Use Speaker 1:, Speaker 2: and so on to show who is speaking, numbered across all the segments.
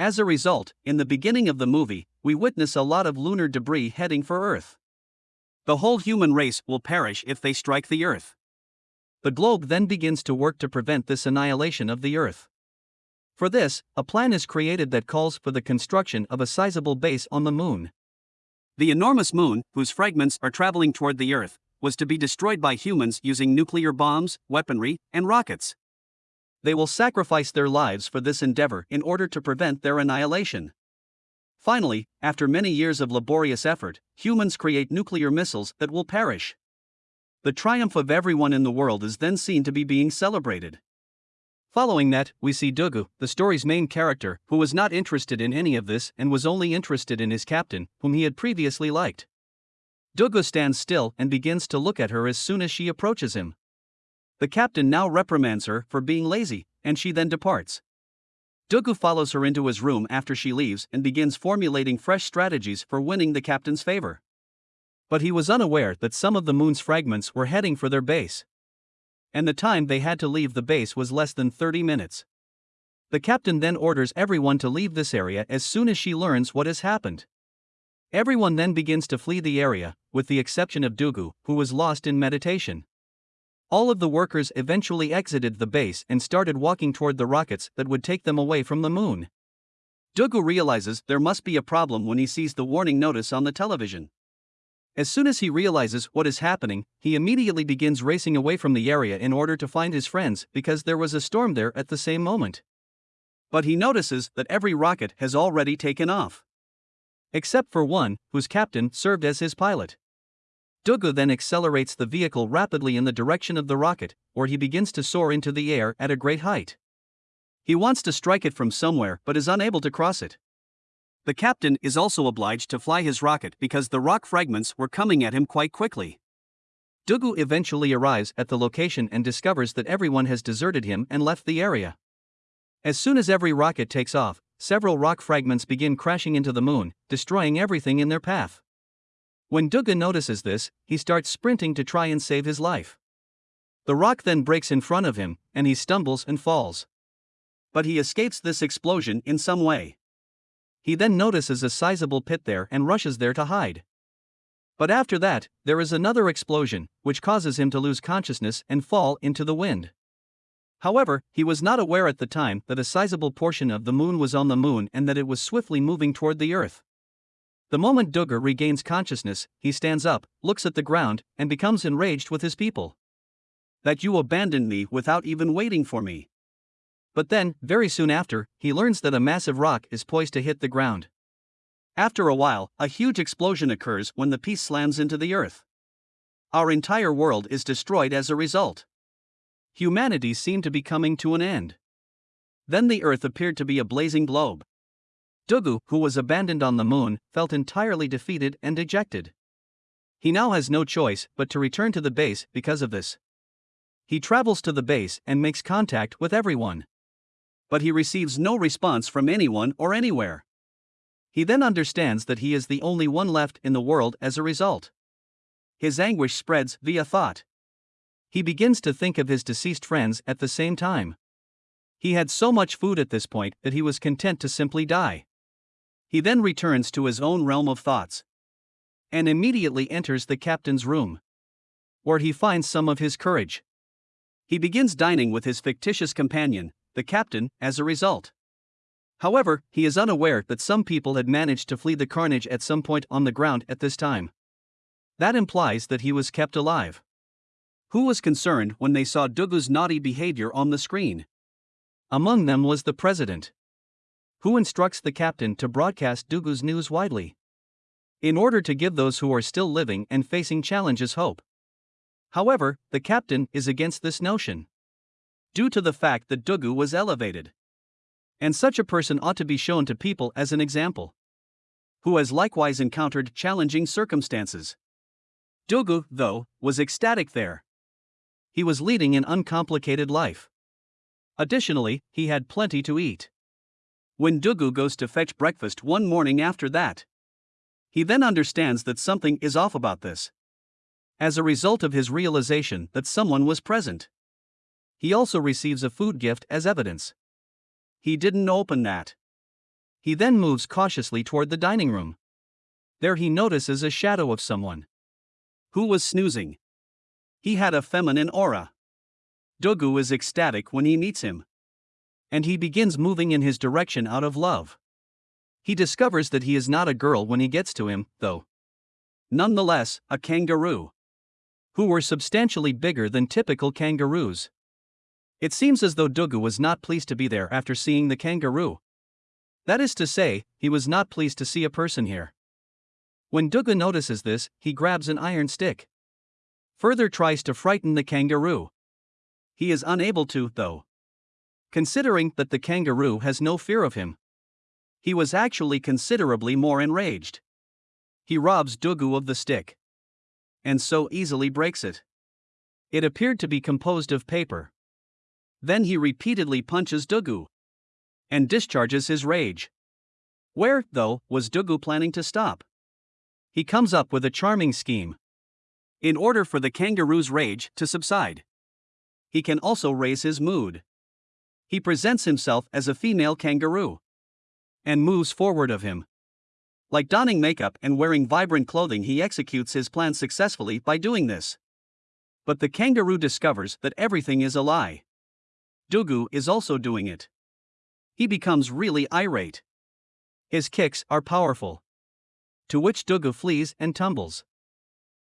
Speaker 1: As a result, in the beginning of the movie, we witness a lot of lunar debris heading for Earth. The whole human race will perish if they strike the Earth. The globe then begins to work to prevent this annihilation of the Earth. For this, a plan is created that calls for the construction of a sizable base on the moon. The enormous moon, whose fragments are traveling toward the Earth, was to be destroyed by humans using nuclear bombs, weaponry, and rockets. They will sacrifice their lives for this endeavor in order to prevent their annihilation. Finally, after many years of laborious effort, humans create nuclear missiles that will perish. The triumph of everyone in the world is then seen to be being celebrated. Following that, we see Dugu, the story's main character, who was not interested in any of this and was only interested in his captain, whom he had previously liked. Dugu stands still and begins to look at her as soon as she approaches him. The captain now reprimands her for being lazy, and she then departs. Dugu follows her into his room after she leaves and begins formulating fresh strategies for winning the captain's favor. But he was unaware that some of the moon's fragments were heading for their base and the time they had to leave the base was less than 30 minutes. The captain then orders everyone to leave this area as soon as she learns what has happened. Everyone then begins to flee the area, with the exception of Dugu, who was lost in meditation. All of the workers eventually exited the base and started walking toward the rockets that would take them away from the moon. Dugu realizes there must be a problem when he sees the warning notice on the television. As soon as he realizes what is happening, he immediately begins racing away from the area in order to find his friends because there was a storm there at the same moment. But he notices that every rocket has already taken off. Except for one, whose captain served as his pilot. Dugu then accelerates the vehicle rapidly in the direction of the rocket, or he begins to soar into the air at a great height. He wants to strike it from somewhere but is unable to cross it. The captain is also obliged to fly his rocket because the rock fragments were coming at him quite quickly. Dugu eventually arrives at the location and discovers that everyone has deserted him and left the area. As soon as every rocket takes off, several rock fragments begin crashing into the moon, destroying everything in their path. When Dugu notices this, he starts sprinting to try and save his life. The rock then breaks in front of him, and he stumbles and falls. But he escapes this explosion in some way. He then notices a sizable pit there and rushes there to hide. But after that, there is another explosion, which causes him to lose consciousness and fall into the wind. However, he was not aware at the time that a sizable portion of the moon was on the moon and that it was swiftly moving toward the earth. The moment Dugu regains consciousness, he stands up, looks at the ground, and becomes enraged with his people. That you abandoned me without even waiting for me. But then, very soon after, he learns that a massive rock is poised to hit the ground. After a while, a huge explosion occurs when the piece slams into the earth. Our entire world is destroyed as a result. Humanity seemed to be coming to an end. Then the earth appeared to be a blazing globe. Dugu, who was abandoned on the moon, felt entirely defeated and dejected. He now has no choice but to return to the base because of this. He travels to the base and makes contact with everyone but he receives no response from anyone or anywhere. He then understands that he is the only one left in the world as a result. His anguish spreads via thought. He begins to think of his deceased friends at the same time. He had so much food at this point that he was content to simply die. He then returns to his own realm of thoughts and immediately enters the captain's room, where he finds some of his courage. He begins dining with his fictitious companion, the captain, as a result. However, he is unaware that some people had managed to flee the carnage at some point on the ground at this time. That implies that he was kept alive. Who was concerned when they saw Dugu's naughty behavior on the screen? Among them was the president. Who instructs the captain to broadcast Dugu's news widely? In order to give those who are still living and facing challenges hope. However, the captain is against this notion due to the fact that Dugu was elevated. And such a person ought to be shown to people as an example. Who has likewise encountered challenging circumstances. Dugu, though, was ecstatic there. He was leading an uncomplicated life. Additionally, he had plenty to eat. When Dugu goes to fetch breakfast one morning after that, he then understands that something is off about this. As a result of his realization that someone was present. He also receives a food gift as evidence. He didn't open that. He then moves cautiously toward the dining room. There he notices a shadow of someone who was snoozing. He had a feminine aura. Dogu is ecstatic when he meets him. And he begins moving in his direction out of love. He discovers that he is not a girl when he gets to him, though. Nonetheless, a kangaroo. Who were substantially bigger than typical kangaroos. It seems as though Dogu was not pleased to be there after seeing the kangaroo. That is to say, he was not pleased to see a person here. When Dogu notices this, he grabs an iron stick. Further tries to frighten the kangaroo. He is unable to, though. Considering that the kangaroo has no fear of him, he was actually considerably more enraged. He robs Dogu of the stick. And so easily breaks it. It appeared to be composed of paper. Then he repeatedly punches Dogu and discharges his rage. Where, though, was Dogu planning to stop? He comes up with a charming scheme. In order for the kangaroo's rage to subside, he can also raise his mood. He presents himself as a female kangaroo and moves forward of him. Like donning makeup and wearing vibrant clothing, he executes his plan successfully by doing this. But the kangaroo discovers that everything is a lie. Dogu is also doing it. He becomes really irate. His kicks are powerful. To which Dogu flees and tumbles.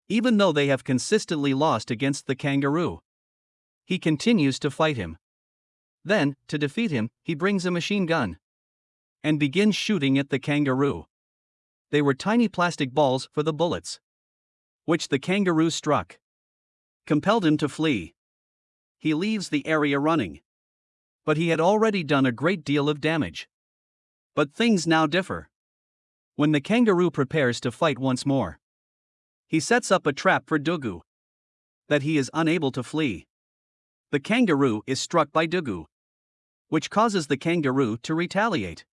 Speaker 1: Even though they have consistently lost against the kangaroo. He continues to fight him. Then, to defeat him, he brings a machine gun and begins shooting at the kangaroo. They were tiny plastic balls for the bullets, which the kangaroo struck, compelled him to flee. He leaves the area running. But he had already done a great deal of damage. But things now differ. When the kangaroo prepares to fight once more, he sets up a trap for Dogu. That he is unable to flee. The kangaroo is struck by Dogu, which causes the kangaroo to retaliate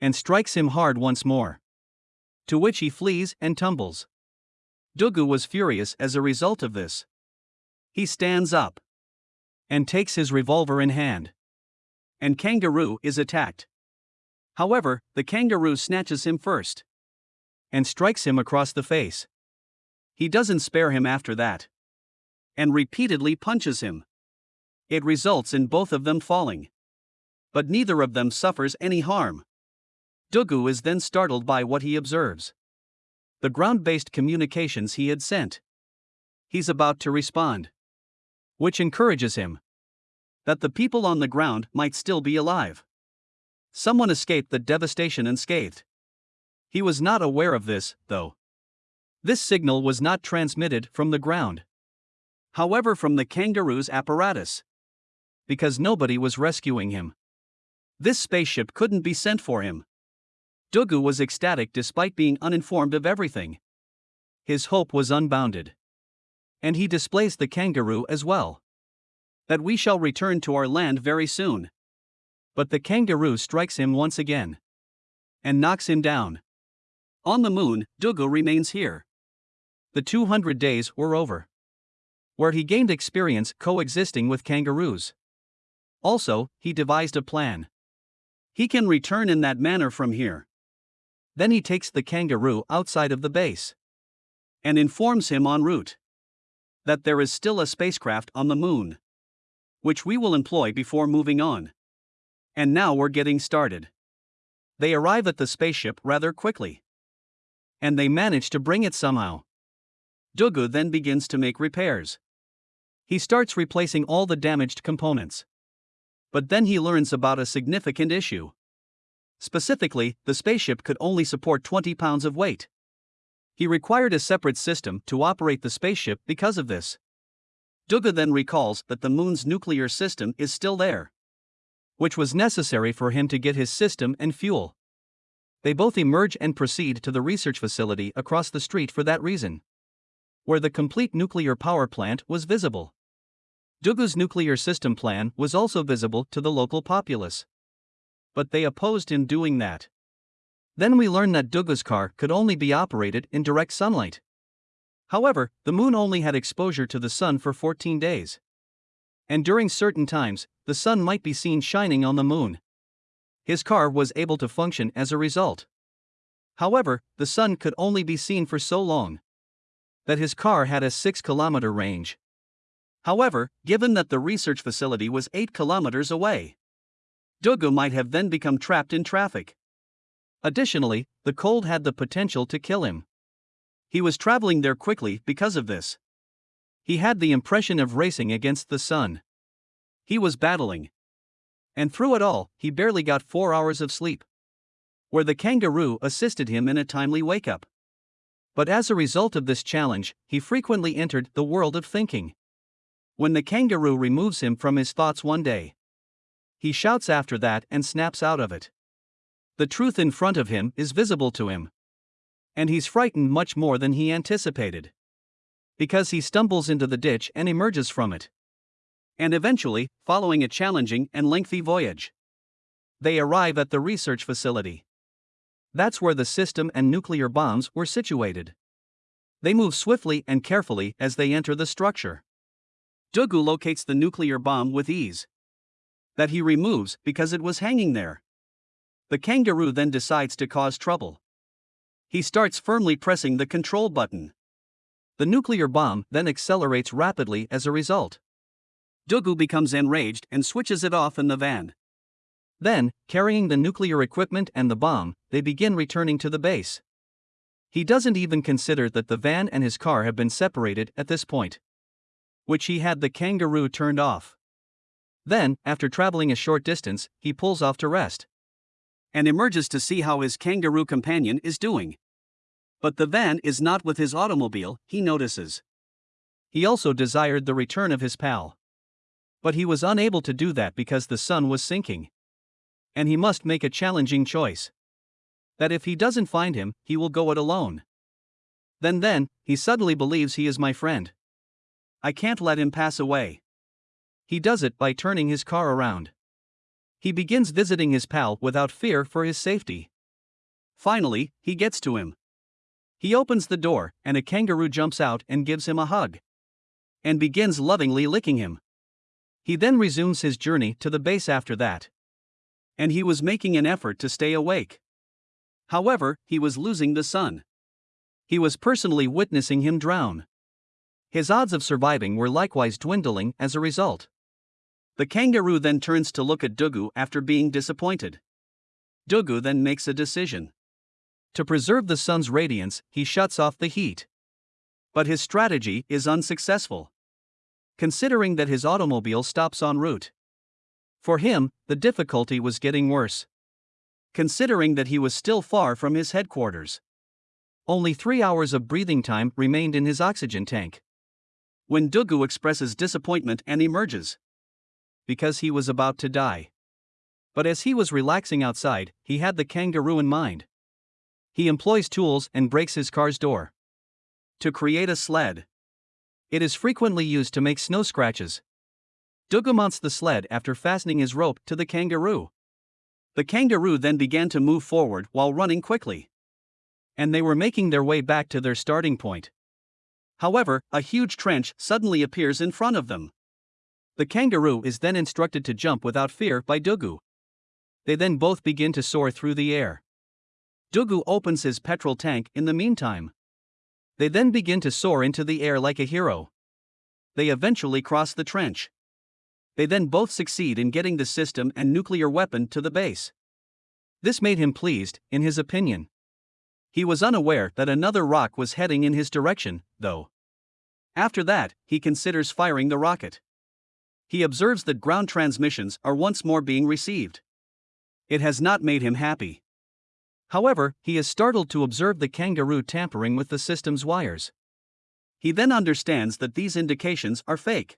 Speaker 1: and strikes him hard once more. To which he flees and tumbles. Dogu was furious as a result of this. He stands up and takes his revolver in hand. And Kangaroo is attacked. However, the kangaroo snatches him first and strikes him across the face. He doesn't spare him after that and repeatedly punches him. It results in both of them falling. But neither of them suffers any harm. Dogu is then startled by what he observes. The ground based communications he had sent. He's about to respond. Which encourages him. That the people on the ground might still be alive. Someone escaped the devastation unscathed. He was not aware of this, though. This signal was not transmitted from the ground. However, from the kangaroo's apparatus because nobody was rescuing him. This spaceship couldn't be sent for him. Dogu was ecstatic despite being uninformed of everything. His hope was unbounded. And he displays the kangaroo as well. That we shall return to our land very soon. But the kangaroo strikes him once again. And knocks him down. On the moon, Dogu remains here. The 200 days were over. Where he gained experience coexisting with kangaroos. Also, he devised a plan. He can return in that manner from here. Then he takes the kangaroo outside of the base and informs him en route that there is still a spacecraft on the moon, which we will employ before moving on. And now we're getting started. They arrive at the spaceship rather quickly. And they manage to bring it somehow. Dogu then begins to make repairs. He starts replacing all the damaged components. But then he learns about a significant issue. Specifically, the spaceship could only support 20 pounds of weight. He required a separate system to operate the spaceship because of this. Dogu then recalls that the moon's nuclear system is still there, which was necessary for him to get his system and fuel. They both emerge and proceed to the research facility across the street for that reason, where the complete nuclear power plant was visible. Dogu's nuclear system plan was also visible to the local populace. But they opposed him doing that. Then we learn that Dogu's car could only be operated in direct sunlight. However, the moon only had exposure to the sun for 14 days. And during certain times, the sun might be seen shining on the moon. His car was able to function as a result. However, the sun could only be seen for so long that his car had a 6 kilometer range. However, given that the research facility was 8 kilometers away, Dugu might have then become trapped in traffic. Additionally, the cold had the potential to kill him. He was traveling there quickly because of this. He had the impression of racing against the sun. He was battling. And through it all, he barely got four hours of sleep. Where the kangaroo assisted him in a timely wake up. But as a result of this challenge, he frequently entered the world of thinking. When the kangaroo removes him from his thoughts one day, he shouts after that and snaps out of it. The truth in front of him is visible to him. And he's frightened much more than he anticipated. Because he stumbles into the ditch and emerges from it. And eventually, following a challenging and lengthy voyage, they arrive at the research facility. That's where the system and nuclear bombs were situated. They move swiftly and carefully as they enter the structure. Dugu locates the nuclear bomb with ease. That he removes because it was hanging there. The kangaroo then decides to cause trouble. He starts firmly pressing the control button. The nuclear bomb then accelerates rapidly as a result. Dugu becomes enraged and switches it off in the van. Then, carrying the nuclear equipment and the bomb, they begin returning to the base. He doesn't even consider that the van and his car have been separated at this point. Which he had the kangaroo turned off. Then, after traveling a short distance, he pulls off to rest and emerges to see how his kangaroo companion is doing. But the van is not with his automobile, he notices. He also desired the return of his pal. But he was unable to do that because the sun was sinking. And he must make a challenging choice. That if he doesn't find him, he will go it alone. Then, then, he suddenly believes he is my friend. I can't let him pass away. He does it by turning his car around. He begins visiting his pal without fear for his safety. Finally, he gets to him. He opens the door, and a kangaroo jumps out and gives him a hug. And begins lovingly licking him. He then resumes his journey to the base after that. And he was making an effort to stay awake. However, he was losing the sun. He was personally witnessing him drown. His odds of surviving were likewise dwindling as a result. The kangaroo then turns to look at Dugu after being disappointed. Dugu then makes a decision. To preserve the sun's radiance, he shuts off the heat. But his strategy is unsuccessful. Considering that his automobile stops en route. For him, the difficulty was getting worse. Considering that he was still far from his headquarters. Only three hours of breathing time remained in his oxygen tank. When Dugu expresses disappointment and emerges because he was about to die. But as he was relaxing outside, he had the kangaroo in mind. He employs tools and breaks his car's door. To create a sled. It is frequently used to make snow scratches. Dugu mounts the sled after fastening his rope to the kangaroo. The kangaroo then began to move forward while running quickly. And they were making their way back to their starting point. However, a huge trench suddenly appears in front of them. The kangaroo is then instructed to jump without fear by Dugu. They then both begin to soar through the air. Dugu opens his petrol tank in the meantime. They then begin to soar into the air like a hero. They eventually cross the trench. They then both succeed in getting the system and nuclear weapon to the base. This made him pleased, in his opinion. He was unaware that another rock was heading in his direction, though. After that, he considers firing the rocket he observes that ground transmissions are once more being received. It has not made him happy. However, he is startled to observe the kangaroo tampering with the system's wires. He then understands that these indications are fake.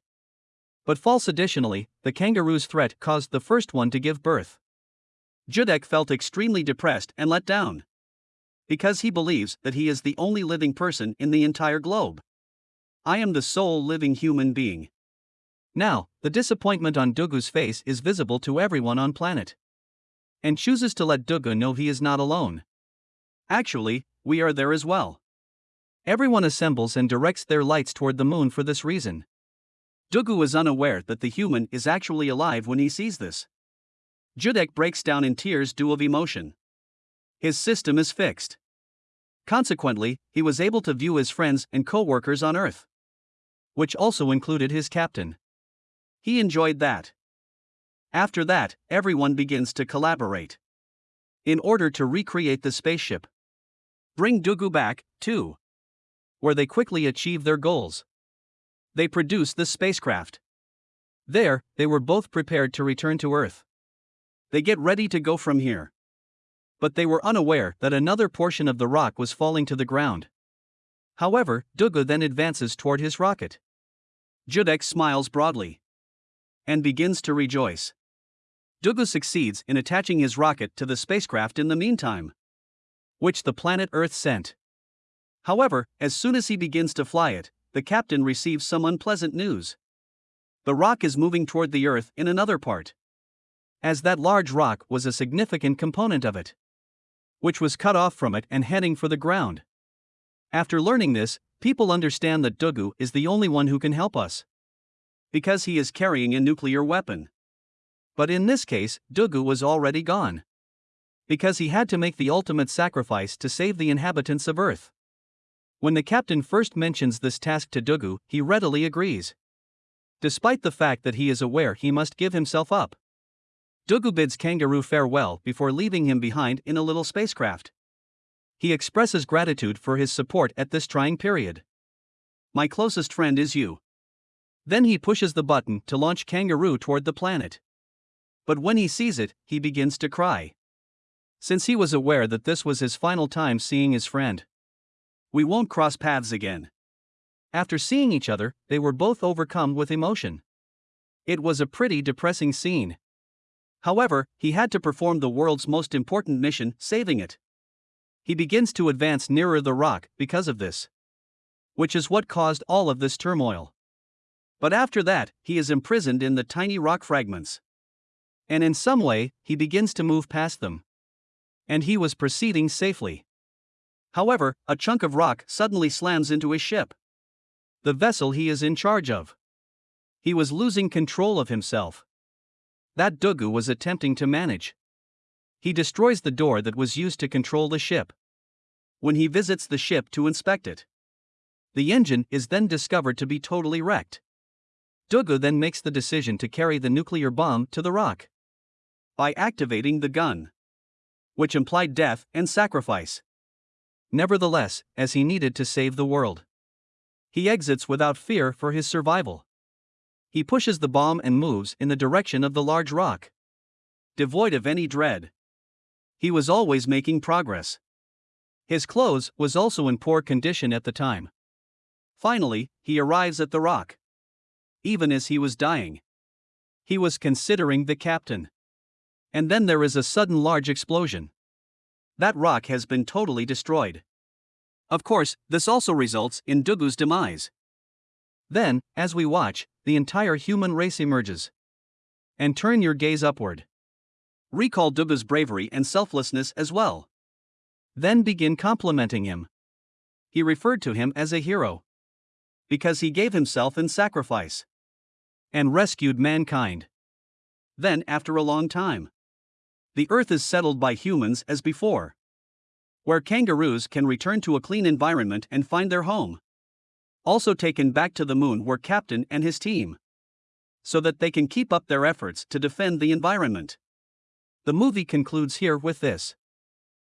Speaker 1: But false additionally, the kangaroo's threat caused the first one to give birth. Judek felt extremely depressed and let down. Because he believes that he is the only living person in the entire globe. I am the sole living human being. Now, the disappointment on Dugu's face is visible to everyone on planet. And chooses to let Dugu know he is not alone. Actually, we are there as well. Everyone assembles and directs their lights toward the moon for this reason. Dugu is unaware that the human is actually alive when he sees this. Judek breaks down in tears due of emotion. His system is fixed. Consequently, he was able to view his friends and co workers on Earth, which also included his captain. He enjoyed that. After that, everyone begins to collaborate. In order to recreate the spaceship, bring Dugu back, too. Where they quickly achieve their goals. They produce the spacecraft. There, they were both prepared to return to Earth. They get ready to go from here. But they were unaware that another portion of the rock was falling to the ground. However, Dugu then advances toward his rocket. Judek smiles broadly and begins to rejoice. Dugu succeeds in attaching his rocket to the spacecraft in the meantime, which the planet Earth sent. However, as soon as he begins to fly it, the captain receives some unpleasant news. The rock is moving toward the Earth in another part. As that large rock was a significant component of it, which was cut off from it and heading for the ground. After learning this, people understand that Dugu is the only one who can help us. Because he is carrying a nuclear weapon. But in this case, Dugu was already gone. Because he had to make the ultimate sacrifice to save the inhabitants of Earth. When the captain first mentions this task to Dugu, he readily agrees despite the fact that he is aware he must give himself up. Dugu bids Kangaroo farewell before leaving him behind in a little spacecraft. He expresses gratitude for his support at this trying period. My closest friend is you. Then he pushes the button to launch Kangaroo toward the planet. But when he sees it, he begins to cry. Since he was aware that this was his final time seeing his friend. We won't cross paths again. After seeing each other, they were both overcome with emotion. It was a pretty depressing scene. However, he had to perform the world's most important mission, saving it. He begins to advance nearer the rock because of this. Which is what caused all of this turmoil. But after that, he is imprisoned in the tiny rock fragments. And in some way, he begins to move past them. And he was proceeding safely. However, a chunk of rock suddenly slams into his ship the vessel he is in charge of. He was losing control of himself. That Dugu was attempting to manage. He destroys the door that was used to control the ship. When he visits the ship to inspect it, the engine is then discovered to be totally wrecked. Dugu then makes the decision to carry the nuclear bomb to the rock by activating the gun, which implied death and sacrifice. Nevertheless, as he needed to save the world. He exits without fear for his survival. He pushes the bomb and moves in the direction of the large rock. Devoid of any dread. He was always making progress. His clothes was also in poor condition at the time. Finally, he arrives at the rock. Even as he was dying, he was considering the captain. And then there is a sudden large explosion. That rock has been totally destroyed. Of course, this also results in Dugu's demise. Then, as we watch, the entire human race emerges. And turn your gaze upward. Recall Duba's bravery and selflessness as well. Then begin complimenting him. He referred to him as a hero. Because he gave himself in sacrifice. And rescued mankind. Then, after a long time, the earth is settled by humans as before where kangaroos can return to a clean environment and find their home. Also taken back to the moon were Captain and his team. So that they can keep up their efforts to defend the environment. The movie concludes here with this.